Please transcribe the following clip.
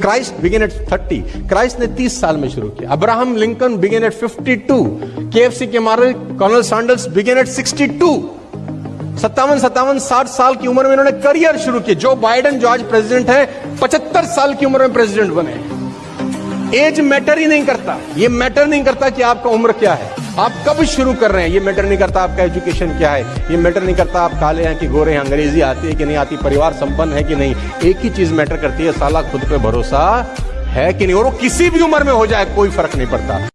Christ began eight 30 Christ ने 30 साल में शुरू किया। Abraham Lincoln began at 52 KFC के मारे कर्नल सैंडल्स बिगेन एट 62 सत्तावन सत्तावन, साठ साल की उम्र में इन्होंने करियर शुरू किया। जो बाइडन, जो आज प्रेसिडेंट है, पचहत्तर साल की उम्र में प्रेसिडेंट बने। एज मैटर ही नहीं करता। ये मैटर नहीं करता कि आपका उम्र क्या है। आप कब शुरू कर रहे हैं? ये मैटर नहीं करता आपका एजुकेशन क्या है। ये मैटर नहीं करता आप काले हैं कि गोरे हैं, अंग्रेज़ी आती है कि नहीं आती, परिवार संपन्न है कि नहीं। एक ही चीज़ मैटर करती है, साला खुद पे भरोसा है कि नहीं? और वो किसी भी उम्र में हो जाए, कोई फ़र्क नहीं पड़ता।